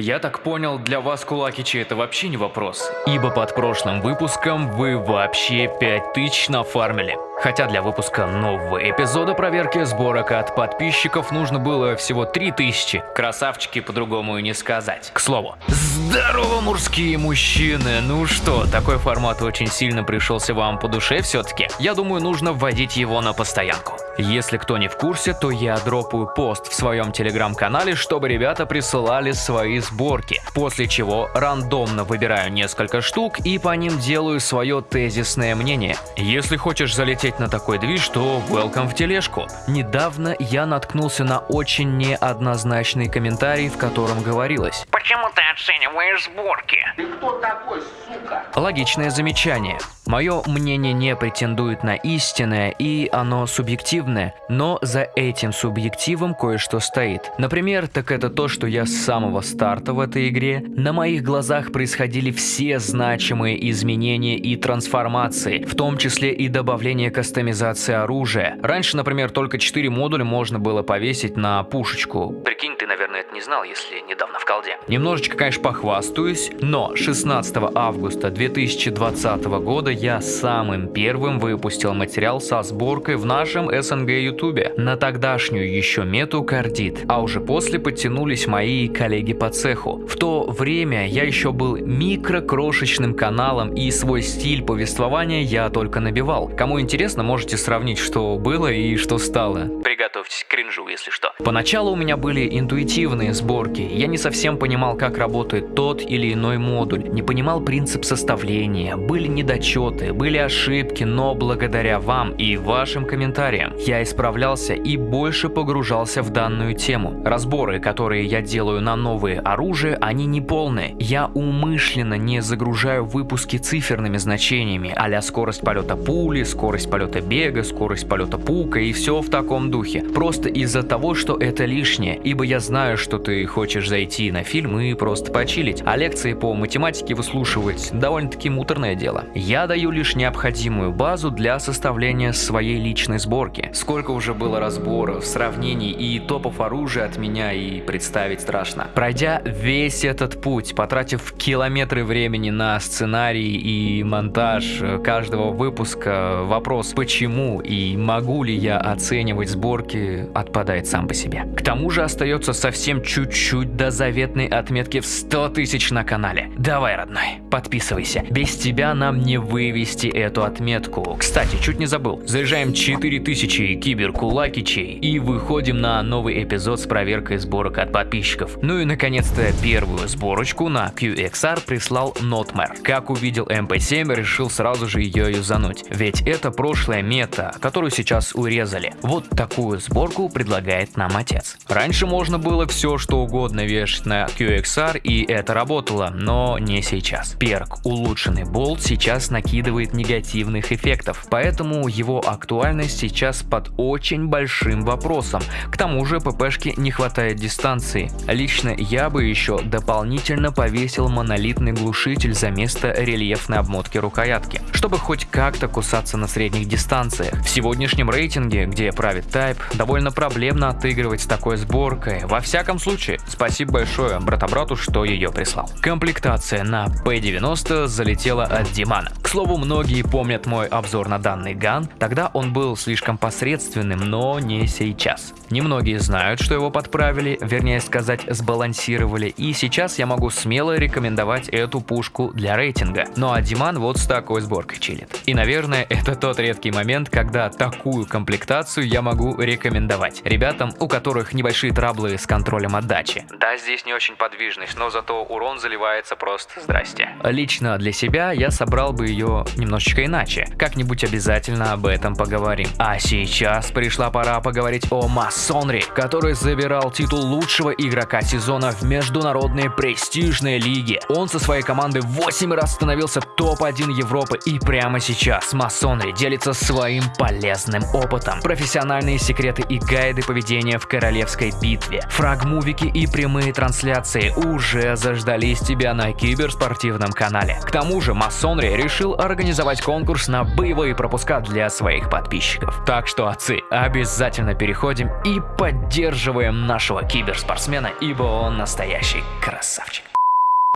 Я так понял, для вас кулакичи это вообще не вопрос, ибо под прошлым выпуском вы вообще 5000 нафармили. Хотя для выпуска нового эпизода проверки сборок от подписчиков нужно было всего 3000. Красавчики по-другому и не сказать. К слову, здорово, мужские мужчины! Ну что, такой формат очень сильно пришелся вам по душе все-таки? Я думаю, нужно вводить его на постоянку. Если кто не в курсе, то я дропаю пост в своем телеграм-канале, чтобы ребята присылали свои сборки, после чего рандомно выбираю несколько штук и по ним делаю свое тезисное мнение. Если хочешь залететь на такой движ, то welcome в тележку. Недавно я наткнулся на очень неоднозначный комментарий, в котором говорилось Почему ты оцениваешь сборки? Ты кто такой, сука? Логичное замечание. Мое мнение не претендует на истинное, и оно субъективное, но за этим субъективом кое-что стоит. Например, так это то, что я с самого старта в этой игре, на моих глазах происходили все значимые изменения и трансформации, в том числе и добавление кастомизации оружия. Раньше, например, только 4 модуля можно было повесить на пушечку. Прикинь, ты, наверное, не знал, если недавно в колде. Немножечко, конечно, похвастаюсь, но 16 августа 2020 года я самым первым выпустил материал со сборкой в нашем СНГ ютубе на тогдашнюю еще мету кардит, а уже после подтянулись мои коллеги по цеху. В то время я еще был микро-крошечным каналом и свой стиль повествования я только набивал. Кому интересно, можете сравнить, что было и что стало. Приготовьтесь к кринжу, если что. Поначалу у меня были интуитивные сборки, я не совсем понимал, как работает тот или иной модуль, не понимал принцип составления, были недочеты, были ошибки, но благодаря вам и вашим комментариям я исправлялся и больше погружался в данную тему. Разборы, которые я делаю на новые оружия, они не полные. Я умышленно не загружаю выпуски циферными значениями, а скорость полета пули, скорость полета бега, скорость полета пука и все в таком духе. Просто из-за того, что это лишнее, ибо я знаю, что ты хочешь зайти на фильм и просто почилить, а лекции по математике выслушивать довольно-таки муторное дело. Я даю лишь необходимую базу для составления своей личной сборки. Сколько уже было разборов, сравнений и топов оружия от меня и представить страшно. Пройдя весь этот путь, потратив километры времени на сценарий и монтаж каждого выпуска, вопрос почему и могу ли я оценивать сборки отпадает сам по себе. К тому же остается совсем чуть-чуть до заветной отметки в 100 тысяч на канале. Давай, родной, подписывайся. Без тебя нам не вывести эту отметку. Кстати, чуть не забыл. Заряжаем 4000 киберкулакичей и выходим на новый эпизод с проверкой сборок от подписчиков. Ну и наконец-то первую сборочку на QXR прислал Notmare. Как увидел MP7, решил сразу же ее юзануть. Ведь это прошлая мета, которую сейчас урезали. Вот такую сборку предлагает нам отец. Раньше можно было все что угодно вешать на QXR и это работало, но не сейчас. Перк улучшенный болт сейчас накидывает негативных эффектов, поэтому его актуальность сейчас под очень большим вопросом. К тому же ППшке не хватает дистанции. Лично я бы еще дополнительно повесил монолитный глушитель за место рельефной обмотки рукоятки, чтобы хоть как-то кусаться на средних дистанциях. В сегодняшнем рейтинге, где правит Type, довольно проблемно отыгрывать с такой сборкой. Во всяком случае, спасибо большое брата-брату, что ее прислал. Комплектация на P90 залетела от Димана. К слову, многие помнят мой обзор на данный ган, тогда он был слишком посредственным, но не сейчас. Немногие знают, что его подправили, вернее сказать, сбалансировали, и сейчас я могу смело рекомендовать эту пушку для рейтинга. Ну а Диман вот с такой сборкой чилит. И наверное, это тот редкий момент, когда такую комплектацию я могу рекомендовать ребятам, у которых небольшие траблы с контролем отдачи. Да, здесь не очень подвижность, но зато урон заливается просто здрасте. Лично для себя я собрал бы ее немножечко иначе. Как-нибудь обязательно об этом поговорим. А сейчас пришла пора поговорить о Масонри, который забирал титул лучшего игрока сезона в международной престижной лиге. Он со своей командой 8 раз становился топ-1 Европы и прямо сейчас Масонри делится своим полезным опытом. Профессиональные секреты и гайды поведения в королевской битве, фрагму мувики и прямые трансляции уже заждались тебя на киберспортивном канале. К тому же Масонри решил организовать конкурс на боевые пропуска для своих подписчиков. Так что, отцы, обязательно переходим и поддерживаем нашего киберспортсмена, ибо он настоящий красавчик.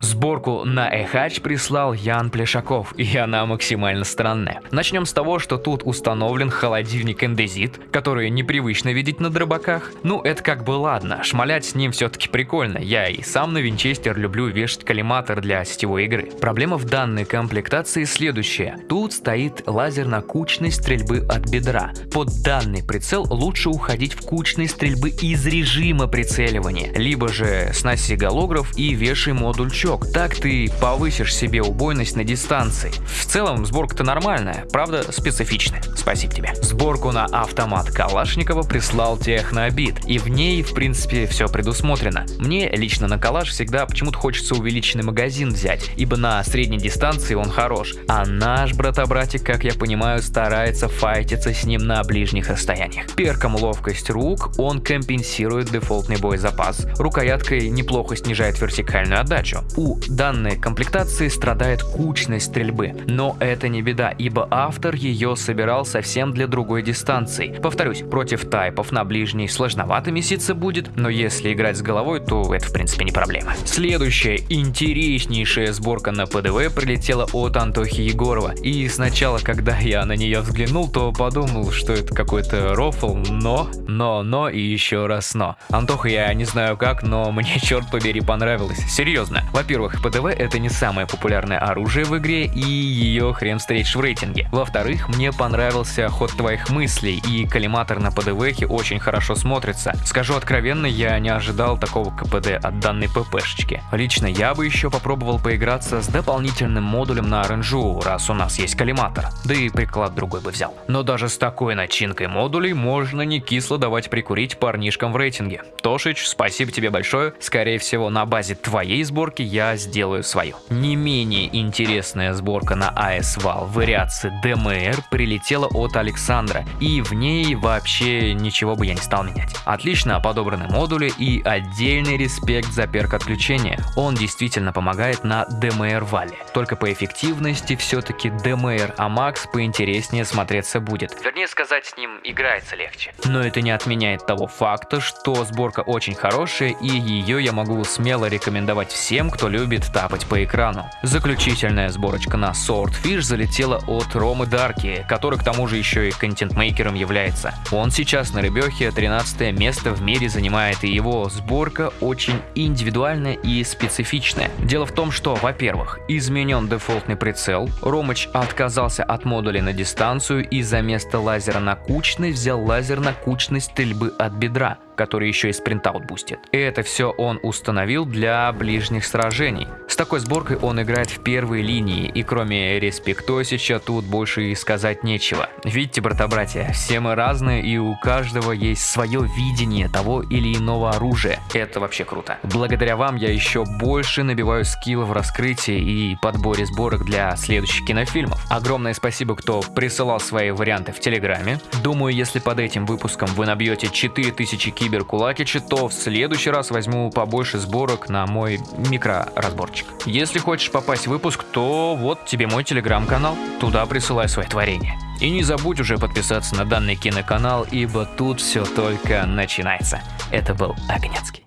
Сборку на Эхач прислал Ян Плешаков, и она максимально странная. Начнем с того, что тут установлен холодильник эндезит, который непривычно видеть на дробаках. Ну, это как бы ладно, шмалять с ним все-таки прикольно. Я и сам на винчестер люблю вешать коллиматор для сетевой игры. Проблема в данной комплектации следующая. Тут стоит лазер на кучной стрельбы от бедра. Под данный прицел лучше уходить в кучной стрельбы из режима прицеливания, либо же сноси голограф и вешай модуль чё крючок, так ты повысишь себе убойность на дистанции. В целом сборка-то нормальная, правда специфичная. Спасибо тебе. Сборку на автомат Калашникова прислал Технобит, и в ней в принципе все предусмотрено. Мне лично на Калаш всегда почему-то хочется увеличенный магазин взять, ибо на средней дистанции он хорош, а наш брата-братик, как я понимаю, старается файтиться с ним на ближних расстояниях. Перком ловкость рук он компенсирует дефолтный боезапас, рукояткой неплохо снижает вертикальную отдачу. У данной комплектации страдает кучность стрельбы, но это не беда, ибо автор ее собирал совсем для другой дистанции. Повторюсь, против тайпов на ближней сложновато меситься будет, но если играть с головой, то это в принципе не проблема. Следующая интереснейшая сборка на ПДВ прилетела от Антохи Егорова, и сначала, когда я на нее взглянул, то подумал, что это какой-то рофл, но, но, но и еще раз но. Антоха я не знаю как, но мне черт побери понравилось. Серьезно. Во-первых, ПДВ это не самое популярное оружие в игре и ее хрен встретишь в рейтинге. Во-вторых, мне понравился ход твоих мыслей и коллиматор на ПДВ очень хорошо смотрится. Скажу откровенно, я не ожидал такого КПД от данной ППшечки. Лично я бы еще попробовал поиграться с дополнительным модулем на RNGU, раз у нас есть коллиматор, да и приклад другой бы взял. Но даже с такой начинкой модулей можно не кисло давать прикурить парнишкам в рейтинге. Тошич, спасибо тебе большое, скорее всего на базе твоей сборки я сделаю свою. Не менее интересная сборка на AS-Val вариации DMR прилетела от Александра, и в ней вообще ничего бы я не стал менять. Отлично подобраны модули и отдельный респект за перк отключения. Он действительно помогает на DMR Вале. Только по эффективности все-таки DMR Amax поинтереснее смотреться будет. Вернее сказать, с ним играется легче. Но это не отменяет того факта, что сборка очень хорошая и ее я могу смело рекомендовать всем, кто любит тапать по экрану. Заключительная сборочка на Swordfish залетела от Ромы Дарки, который к тому же еще и контент-мейкером является. Он сейчас на рыбехе 13 место в мире занимает, и его сборка очень индивидуальная и специфичная. Дело в том, что, во-первых, изменен дефолтный прицел, Ромыч отказался от модуля на дистанцию и за место лазера на кучный взял лазер на кучность стрельбы от бедра который еще и sprint out бустит. И это все он установил для ближних сражений. С такой сборкой он играет в первой линии, и кроме респектосича тут больше и сказать нечего. Видите, брата-братья, все мы разные, и у каждого есть свое видение того или иного оружия. Это вообще круто. Благодаря вам я еще больше набиваю skill в раскрытии и подборе сборок для следующих кинофильмов. Огромное спасибо, кто присылал свои варианты в Телеграме. Думаю, если под этим выпуском вы набьете 4000 киберкулакича, то в следующий раз возьму побольше сборок на мой микроразборчик. Если хочешь попасть в выпуск, то вот тебе мой телеграм-канал, туда присылай свои творения. И не забудь уже подписаться на данный киноканал, ибо тут все только начинается. Это был Огнецкий.